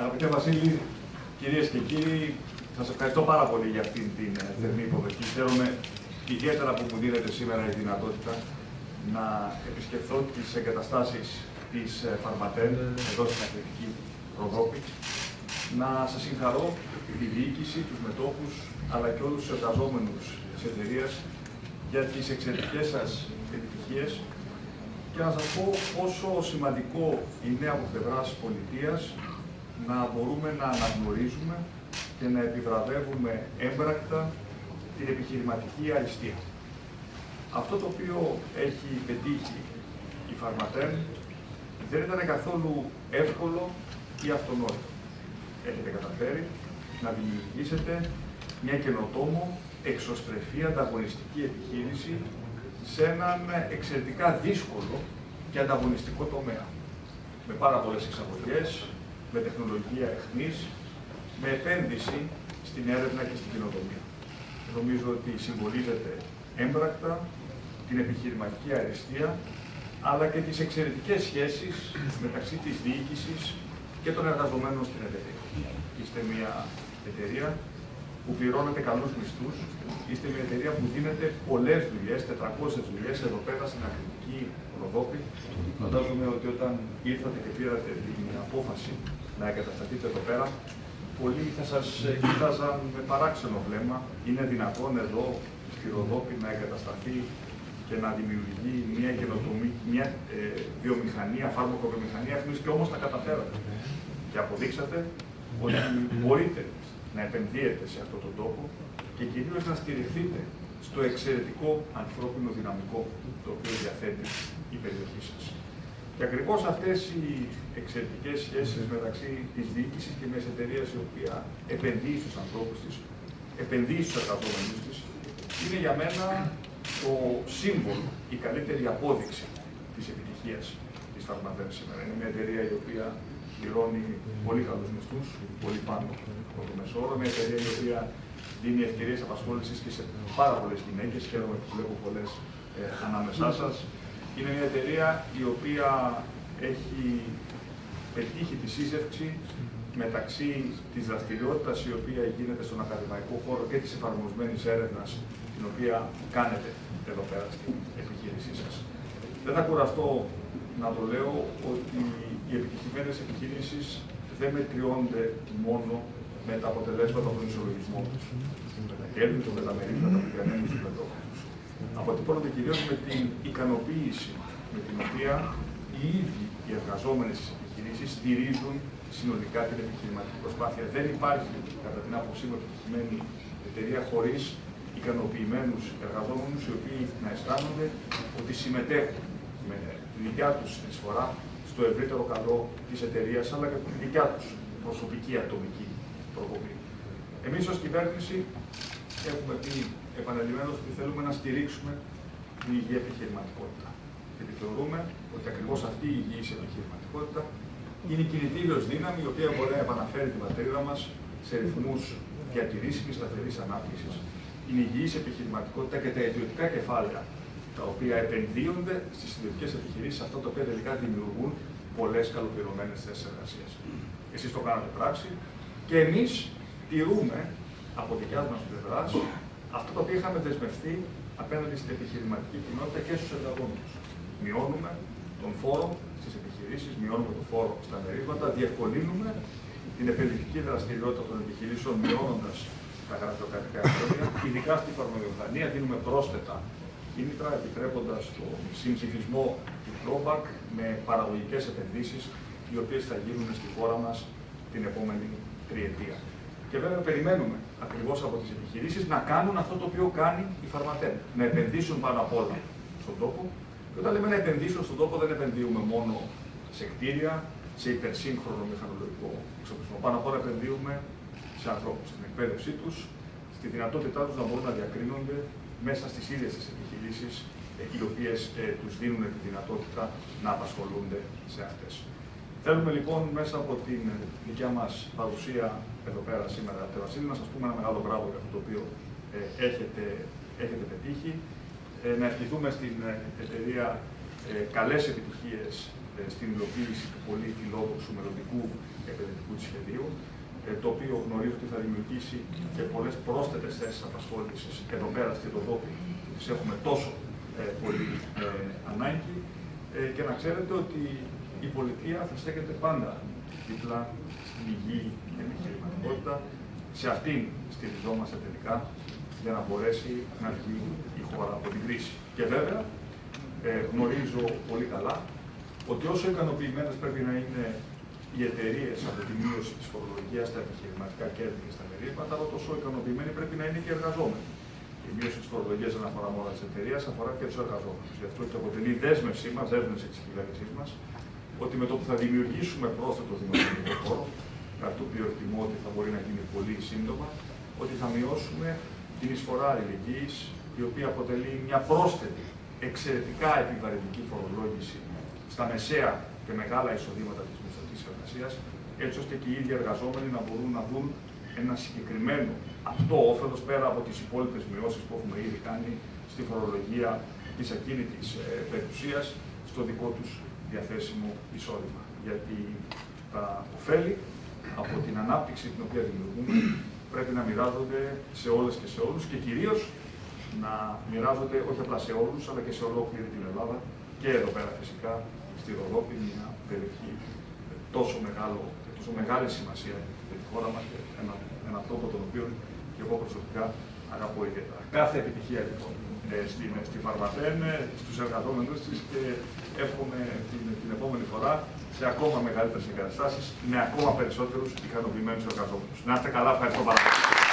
Αγαπητέ Βασίλη, κυρίες και κύριοι, σας ευχαριστώ πάρα πολύ για αυτήν την ε, θερμή υποδοχή. Χαίρομαι ιδιαίτερα που μου δίνετε σήμερα η δυνατότητα να επισκεφθώ τις εγκαταστάσεις της ε, Φαρματέν, εδώ στην Αθλητική Ροδόπη, να σας συγχαρώ τη διοίκηση, τους μετόχους, αλλά και όλους τους εργαζόμενους της εταιρείας για τις εξαιρετικές σας επιτυχίες και να σας πω πόσο σημαντικό είναι από πλευράς πολιτείας να μπορούμε να αναγνωρίζουμε και να επιβραβεύουμε έμπρακτα την επιχειρηματική αριστεία. Αυτό το οποίο έχει πετύχει η Φαρματέν δεν ήταν καθόλου εύκολο ή αυτονόητο. Έχετε καταφέρει να δημιουργήσετε μια καινοτόμο, εξωστρεφή, ανταγωνιστική επιχείρηση σε έναν εξαιρετικά δύσκολο και ανταγωνιστικό τομέα. Με πάρα πολλές εξαγωγές, με τεχνολογία εχμής, με επένδυση στην έρευνα και στην κοινοτομία. Νομίζω ότι συμβολίζεται έμπρακτα την επιχειρηματική αριστεία, αλλά και τις εξαιρετικές σχέσεις μεταξύ της διοίκησης και των εργαζομένων στην εταιρεία. Είστε μια εταιρεία που πληρώνετε καλούς μισθούς, είστε μια εταιρεία που δίνετε πολλές δουλειές, 400 δουλειές εδώ πέρα στην Αθλητική Ροδόπη. Φαντάζομαι ότι όταν ήρθατε και πήρατε την απόφαση να εγκατασταθείτε εδώ πέρα, πολλοί θα σας κοίταζαν με παράξενο βλέμμα. Είναι δυνατόν εδώ στη Ροδόπη να εγκατασταθεί και να δημιουργεί μια καινοτομή, μια ε, βιομηχανία, φάρμακο βιομηχανία, και όμως τα καταφέρατε. Και αποδείξατε ότι μπορείτε να επενδύετε σε αυτόν τον τόπο και κυρίως να στηριχθείτε στο εξαιρετικό ανθρώπινο δυναμικό το οποίο διαθέτει η περιοχή σας. Και ακριβώς αυτές οι εξαιρετικές σχέσεις μεταξύ της διοίκησης και μιας εταιρείας η οποία επενδύει στους ανθρώπους της, επενδύει στους εργαζόμενους της, είναι για μένα το σύμβολο, η καλύτερη απόδειξη της επιτυχίας της Φαρμαδέρ σήμερα. Είναι μια εταιρεία η οποία πληρώνει πολύ καλούς μισθούς, πολύ πάνω από το μεσόωρο, μια εταιρεία η οποία δίνει ευκαιρίες απασχόλησης και σε πάρα πολλές γυναίκες, χαίρομαι που βλέπω πολλές ε, ανάμεσά σας. Είναι μια εταιρεία η οποία έχει πετύχει τη σύζευξη μεταξύ της δραστηριότητας η οποία γίνεται στον ακαδημαϊκό χώρο και της εφαρμοσμένης έρευνας την οποία κάνετε εδώ πέρα στην επιχείρησή σας. Δεν θα κουραστώ να το λέω ότι οι επιτυχημένες επιχειρήσεις δεν μετριώνται μόνο με τα αποτελέσματα των ισολογισμών του, με τα κέρδη του, με τα μερίδια, τα του μετόχου του. Αποτυπώνονται κυρίω με την ικανοποίηση με την οποία οι ίδιοι οι εργαζόμενοι στις επιχειρήσεις στηρίζουν συνολικά την επιχειρηματική προσπάθεια. Δεν υπάρχει, κατά την άποψή μου, επιτυχημένη εταιρεία χωρίς ικανοποιημένους εργαζόμενους, οι οποίοι να αισθάνονται ότι συμμετέχουν με τη δικιά τους συνεισφορά στο ευρύτερο καλό της εταιρείας, αλλά και τη δικιά τους προσωπική ατομική προκοπή. Εμείς ως κυβέρνηση έχουμε πει επαναλημμένως ότι θέλουμε να στηρίξουμε την υγιή επιχειρηματικότητα. Γιατί θεωρούμε ότι ακριβώς αυτή η υγιής επιχειρηματικότητα είναι η κινητήριος δύναμη η οποία μπορεί να επαναφέρει την πατρίδα μας σε ρυθμούς διατηρήσιμης σταθερής ανάπτυξης. Είναι η υγιής επιχειρηματικότητα και τα ιδιωτικά κεφάλαια τα οποία επενδύονται στις ιδιωτικές επιχειρήσεις, αυτά τα οποία τελικά δημιουργούν πολλές καλοπληρωμένες θέσεις εργασίας. Εσείς το κάνατε πράξη και εμείς τηρούμε από δικιάς μας πλευράς αυτό το οποίο είχαμε δεσμευτεί απέναντι στην επιχειρηματική κοινότητα και στους εργαζόμενου. Μειώνουμε τον φόρο στις επιχειρήσεις, μειώνουμε τον φόρο στα μερίσματα, διευκολύνουμε την επενδυτική δραστηριότητα των επιχειρήσεων, μειώνοντας τα γραφειοκρατικά εμπόδια, ειδικά στη φαρμακοβιομηχανία δίνουμε πρόσθετα κίνητρα, επιτρέποντας το συμψηφισμό του drawback με παραγωγικές επενδύσεις, οι οποίες θα γίνουν στη χώρα μας την επόμενη τριετία. Και βέβαια περιμένουμε ακριβώς από τις επιχειρήσεις να κάνουν αυτό το οποίο κάνει η Φαρματέν. Να επενδύσουν πάνω απ' όλα στον τόπο. Και όταν λέμε να επενδύσουν στον τόπο, δεν επενδύουμε μόνο σε κτίρια, σε υπερσύγχρονο μηχανολογικό εξοπλισμό. Πάνω απ' όλα επενδύουμε σε ανθρώπους, στην εκπαίδευσή τους, στη δυνατότητά τους να μπορούν να διακρίνονται μέσα στις ίδιες τις επιχειρήσεις, οι οποίες ε, τους δίνουν τη δυνατότητα να απασχολούνται σε αυτές. Θέλουμε λοιπόν μέσα από την δικιά μας παρουσία εδώ πέρα σήμερα, Βασίλη, να σας πούμε ένα μεγάλο μπράβο για αυτό το οποίο ε, έχετε, έχετε πετύχει. Ε, να ευχηθούμε στην ε, εταιρεία ε, καλές επιτυχίες ε, στην υλοποίηση του πολύ φιλόδοξου μελλοντικού επενδυτικού του σχεδίου, ε, το οποίο γνωρίζω ότι θα δημιουργήσει και πολλές πρόσθετες θέσεις απασχόλησης εδώ πέρα στη Ροδόπη, που τις έχουμε τόσο ε, πολύ ε, ανάγκη. Ε, και να ξέρετε ότι η πολιτεία θα στέκεται πάντα δίπλα στην υγιή επιχειρηματικότητα. Σε αυτήν στηριζόμαστε τελικά για να μπορέσει να βγει η χώρα από την κρίση. Και βέβαια ε, γνωρίζω πολύ καλά ότι όσο ικανοποιημένες πρέπει να είναι οι εταιρείες από τη μείωση της φορολογίας στα επιχειρηματικά κέρδη και στα μερίσματα, αλλά τόσο ικανοποιημένοι πρέπει να είναι και οι εργαζόμενοι. Η μείωση της φορολογίας δεν αφορά μόνο τις εταιρείες, αφορά και τους εργαζόμενους. Γι' αυτό και αποτελεί δέσμευσή μας, δέσμευση της κυβέρνησής μας, ότι με το που θα δημιουργήσουμε πρόσθετο δημοσιονομικό χώρο, κάτι το οποίο εκτιμώ ότι θα μπορεί να γίνει πολύ σύντομα, ότι θα μειώσουμε την εισφορά αλληλεγγύης, η οποία αποτελεί μια πρόσθετη, εξαιρετικά επιβαρυντική φορολόγηση στα μεσαία και μεγάλα εισοδήματα της μισθωτή εργασίας, έτσι ώστε και οι ίδιοι εργαζόμενοι να μπορούν να δουν ένα συγκεκριμένο αυτό όφελος πέρα από τις υπόλοιπες μειώσεις που έχουμε ήδη κάνει στη φορολογία της ακίνητης ε, περιουσίας στο δικό τους διαθέσιμο εισόδημα. Γιατί τα ωφέλη από την ανάπτυξη την οποία δημιουργούμε πρέπει να μοιράζονται σε όλες και σε όλους και κυρίως να μοιράζονται όχι απλά σε όλους αλλά και σε ολόκληρη την Ελλάδα και εδώ πέρα φυσικά στη Ροδόπη, μια περιοχή τόσο, μεγάλο, τόσο μεγάλη σημασία για τη χώρα μας και ένα, ένα τόπο τον οποίο και εγώ προσωπικά αγαπώ ιδιαίτερα. Κάθε επιτυχία λοιπόν ε, στην, στη Φαρμαθέν, ε, στους εργαζόμενους της και εύχομαι την, την επόμενη φορά σε ακόμα μεγαλύτερες εγκαταστάσεις με ακόμα περισσότερους ικανοποιημένους εργαζόμενους. Να είστε καλά, ευχαριστώ πάρα πολύ.